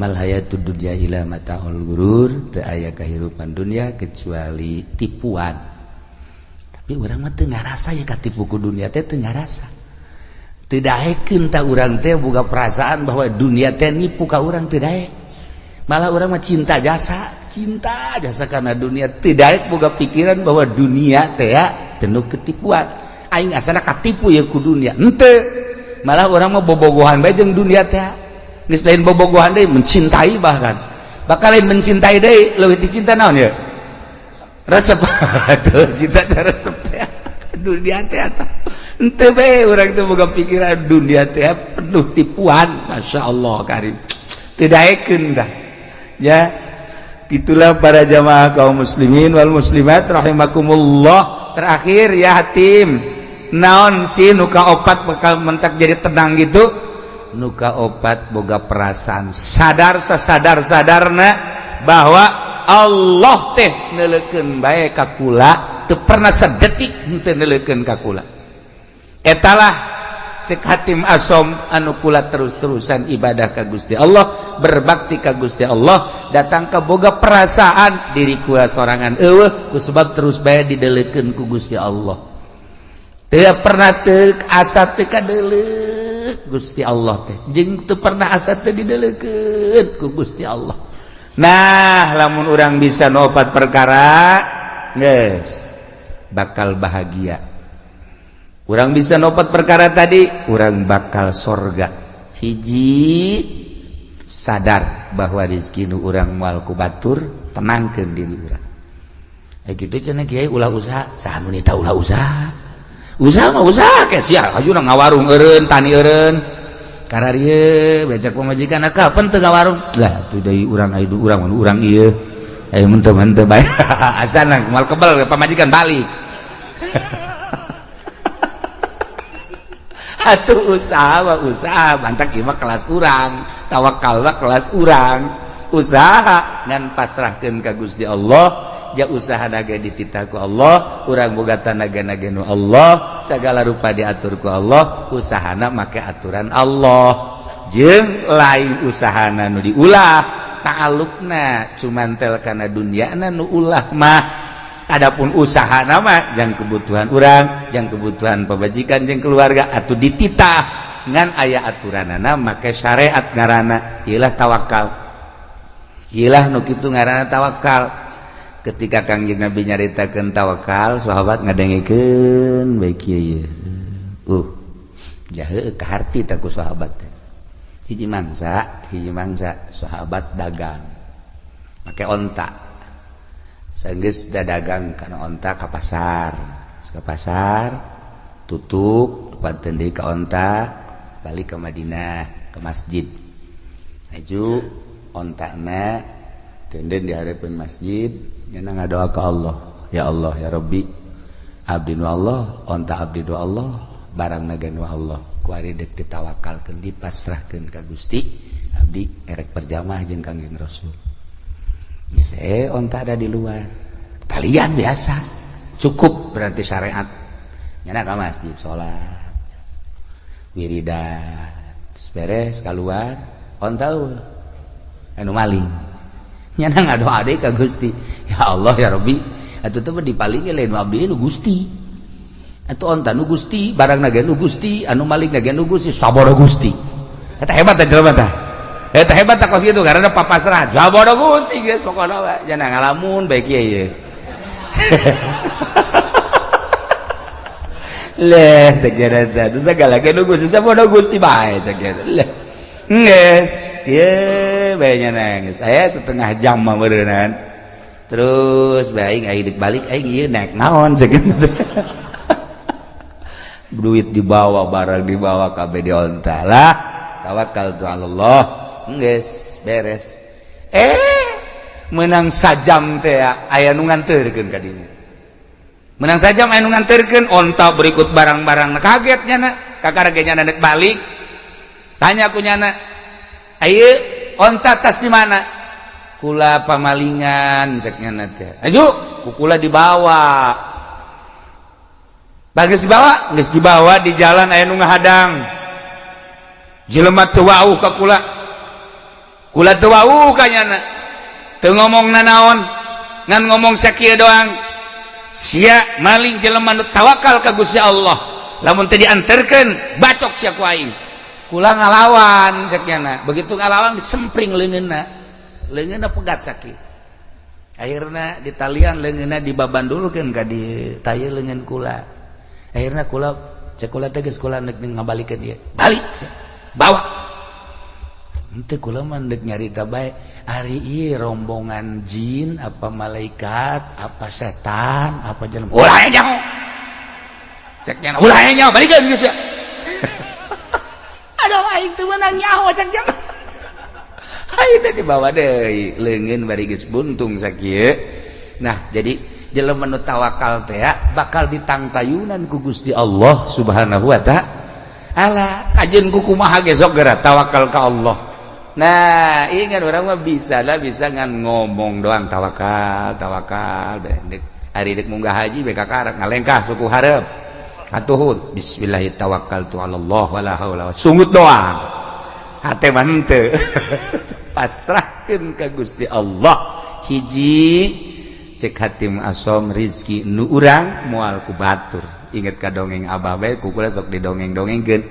Amal hayatu dunya ila mataul gurur teu aya kahirupan dunia kecuali tipuan. Tapi urang mah teu ngarasa ya katipu ku dunia teh teu ngarasa. Teu daekeun ta urang teh boga perasaan bahwa dunia teh nipu ka urang teu daek. Malah urang mah cinta jasa, cinta jasa karena dunia teu daek boga pikiran bahwa dunia teh ya penuh ketipuan. Aing asana katipu ya ku dunia. Henteu. Malah urang mah bobogohan bae jeung dunia teh lain bobogohan deh mencintai bahkan. Bakal lain mencintai deh lebih dicinta naon ya? Resep. Cinta resep. Dunia teh be orang itu boga pikiran dunia teh penuh tipuan. Masya Allah karim. Tidak eken dah. Ya. Itulah para jamaah kaum muslimin wal muslimat rahimakumullah. Terakhir ya hatim naon si nuka opat bakal mentak jadi tenang gitu nuka obat boga perasaan sadar sadar sadarna bahwa Allah teh neleken baik kakula teu pernah sedetik ente neleken kakula etalah cek hatim asom anu kula terus-terusan ibadah ka Gusti Allah berbakti ka Gusti Allah datang ke boga perasaan diri kula sorangan eueuh ku sebab terus bae dideleukeun ku Gusti Allah. Teu pernah teu asa teu kadeuleuh Gusti Allah teh. Jeng tuh pernah asa teh dideleket ku Gusti Allah. Nah lamun orang bisa nopat perkara guys bakal bahagia. Orang bisa nopat perkara tadi orang bakal sorga. Hiji sadar bahwa rezeki nu orang moal ku batur tenangkeun diri urang. Eh gitu cenah kiai ulah usaha. Saha nu ulah usaha? usaha usaha Ajuna, ngawarung eureun tani eureun. Eren bejak pemajikan kapan teu ngawarung? Lah tuh deui urang aya urang mun urang ieu. Eh, aya mun teu mun teu bae asana kebal pamajikan balik atuh usaha usaha. Bantak ieu kelas urang. Tawakal kelas urang. Usaha ngan pasrahkeun ka Gusti Allah. ya usaha naga dititaku Allah orang bogata naga-nagenu Allah segala rupa diaturku Allah usahana make aturan Allah. Jeng lain usahana nu diulah taalukna cumantel karena dunia nu ulah mah. Adapun usaha nama yang kebutuhan orang yang kebutuhan pebajikan yang keluarga atau dititah. Ngan ayah aturan anak maka syariat ngarana ialah tawakal. Hilah nukitu ngarana tawakal. ketika Kangjeng Nabi nyaritakan tawakal sahabat ngadengikeun baik kieu uh jahe keharti taku sahabat hiji mangsa hiji mangsa sahabat dagang. Make onta. sanggeus da dagang kana onta ka pasar. Ka pasar tutup panten deui ka onta balik ke Madinah ke masjid. Aju ontakna tenden diharapkan masjid nyana ngadoa ke Allah. Ya Allah ya Rabbi abdi nu Allah onta abdi nu Allah barang naga nu Allah. Kuari dek ditawakalkeun dipasrahkeun ka Gusti abdi erek perjamaah jeung Kangjeng Rasul. Geus eh onta ada di luar. Kalian biasa cukup berarti syariat. Nyana ka masjid salat wiridan beres keluar onta anu maling. nyana ngadoa adik ka Gusti. Ya Allah ya Rabbi. Atuh teh dipaling lain abdi nu Gusti. Atuh onta nu Gusti barang naga nu Gusti anu malik naga nu Gusti sabara Gusti. Eh, eta hebat teh jelema tah eta eh, hebat tah kos kitu karena papasrah sabara Gusti geus pokona we jangan ngalamun baik kieu ieu. Leh cek gara-gara nu sagala nu Gusti sabara Gusti bae cek gara-gara nges yeah, banyak nangis. Saya setengah jam mah meureunan Terus baik aing balik aing ieu naik naon segitu. Duit dibawa, barang dibawa kabeh dionta lah. Tawakal tu Allah. Nges, beres. Eh, menang sajam teh aya nu nganterkeun ka dinya. Menang sajam aya nu nganterkeun onta berikut barang-barang kagetnya na. Kakak regenya balik tanya aku nyana ayo onta tas di mana? Kula pamalingan ceknya nanti ayo kukula dibawa. Bagus dibawa? Geus dibawa di jalan aya nu ngahadang. Jelema teu wau ka kula. Kula teu wau ka nyana. Teu ngomongna ngan ngomong sakieu doang. Sia maling jelema nu tawakal ka Gusti Allah. Lamun teu dianterkeun bacok sia ku aing. pulang ngalawan ceknyana begitu ngalawan disempring lengena lengena pegat sakit. Akhirnya di talian lengena di baban dulu kan gak di tayi lengan kula. Akhirnya kula cek kula tegas kula nek ngabalikan dia balik bawa. Nanti kula mandek nyarita baik hari ini rombongan jin apa malaikat apa setan apa jalan ulahnya nyaho. Ceknya ulahnya nyaho. Balikan gitu dibawa lengen barigus buntung sakit nah jadi jele menu tawakal teh bakal ditang tayunan ku Gusti Allah subhanahu Wa ta'ala Allah kajjin kuku maha gesogera tawakal ke Allah. Nah ingat orang bisa lah bisa ngan ngomong doang tawakal tawakal hari mugah haji BK karet ngalengkah suku harap atuhun bismillahi tawakkal tu Allah wala haula sungut doang. Hate mante. Pasrahkeun ka Gusti Allah hiji cek hatim asom rizki nu urang moal ku batur. Ingat ka dongeng abah bae ku kula sok didongeng-dongengkeun.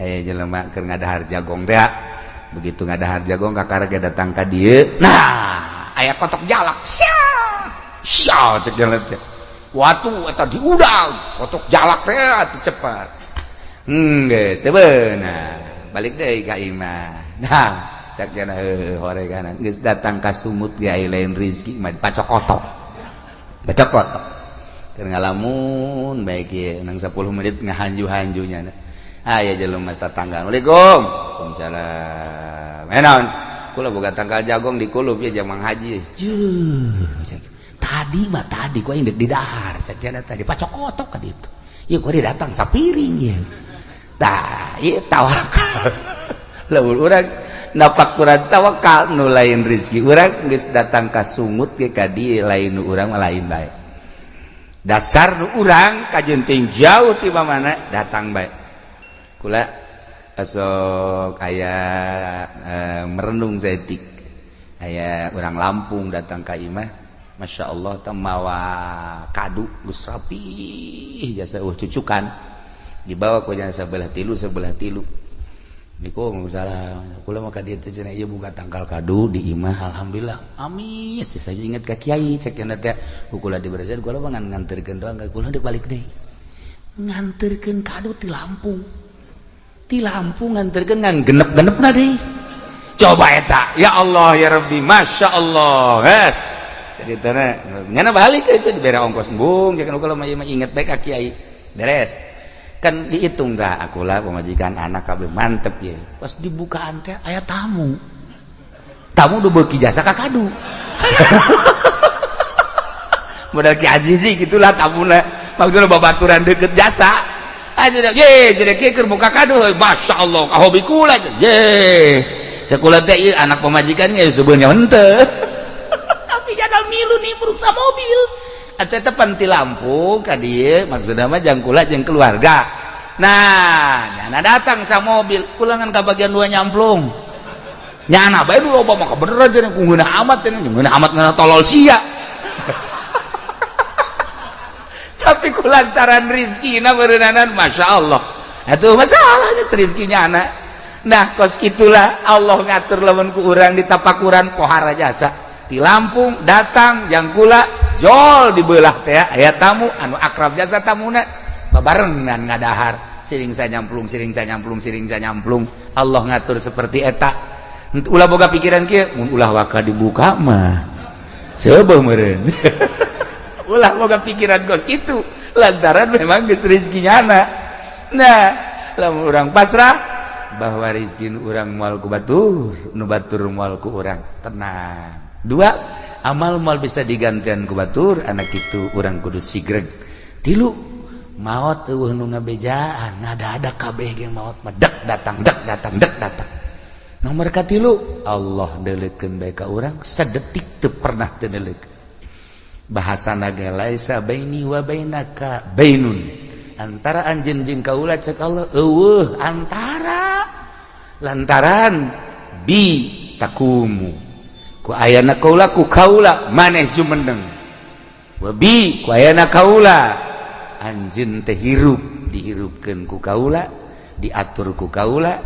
Aya jelema keur ngadahar jagong teh. Begitu ngadahar jagong kakarege datang ka dieu. Nah, aya kotok jalak. Sya. Sya cek jelema teh. Watu atau diudang kotok jalak teh atau cepat. Hmm guys teh benar balik deh ka imah. Nah sakjana heuh hore kanan geus datang ka sumut ge lain rezeki mah pacok kotok. Pacok kotok. Keur ngalamun baik ye nang 10 menit ngahanju-hanjunya. Ah, Aya jelema tatangga Assalamualaikum Waalaikumsalam. Enon kula boga tanggal jagong di kulub ya jamang haji. Juh. tadi mah tadi gue yang di dahar sekian tadi. Pak cokotok kan itu ya gue datang sapiring ya dah iya tawakal. Lah orang napak kurang tawakal nu lain rizki orang geus datang ke sungut ke kadi lain nu orang lain baik dasar nu orang kajenting jauh tiba mana datang baik kula esok ayah eh, merenung setik aya orang Lampung datang ke imah. Masya Allah temawa kadu gus rapi jasa uh cucukan. Dibawa ku jangan sebelah tilu sebelah tilu. Niku salah. Kula maka dia teh cenah ieu buka tangkal kadu di imah alhamdulillah. Amis saya ingat ka kiai cek cenah teh. Kula di Brazil kula mah nganterkeun doang ka kula deuk balik deui nganterkeun kadu ti Lampung ti Lampung nganterkeun ngan genep-genepna deui coba eta. Ya Allah ya Rabbi masya Allah yes balik itu di ongkos embung kalau mah inget baik kiai. Beres. Kan dihitung nggak akulah pemajikan anak kabel mantep ya pas dibukaan teh aya tamu. Tamu udah beki jasa kakadu modal ki azizi gitulah tamuna maksudnya babaturan deket jasa. Ah, Aja ye jadi ki buka kadu. Masya Allah hobi kula je sekolah teh anak pemajikan ge sebenarnya henteu milu nih berusaha mobil. Tepanti lampu maksud namajangkula yang keluarga. Nah datang sama mobil pulangan ke bagian dua nyamplung. Nyana baik dulu maka bener aja guna amat guna amat tolol sia. Tapi kulantaran rizki na berenanan masya Allah. Itu masalahnya rizkinya anak nah kos itulah Allah ngatur lawan ku orang di tapakuran pohara jasa di Lampung datang yang kula jol dibelah teh ayat tamu anu akrab jasa tamuna babarengan ngadahar. Siring saya nyamplung siring saya nyamplung siring saya nyamplung. Allah ngatur seperti eta. Ulah boga pikiran kia ulah waka dibuka mah. Sebab meren ulah moga pikiran gos itu lantaran memang geus rezekinya anak nah lamun orang pasrah bahwa rezeki orang mual ku batur nu batur mual ku orang tenang dua amal mal bisa digantian ku Batur anak itu orang kudu Sigreg tilu maut nu ngabejaan ngada-ada kabeh ge maut medek datang dek datang dek datang. Nomor katilu Allah delekeun bae ka urang sadetik teu pernah teu bahasa naga laisa baini wa bainaka bainun. Antara anjeun jeung kaula cek Allah eueuh antara lantaran bi takumu. ku ayana kaula ku kaula maneh jumendeng wabi ku ayana kaula. Anjin teh hirup dihirupkeun ku kaula diatur ku kaula.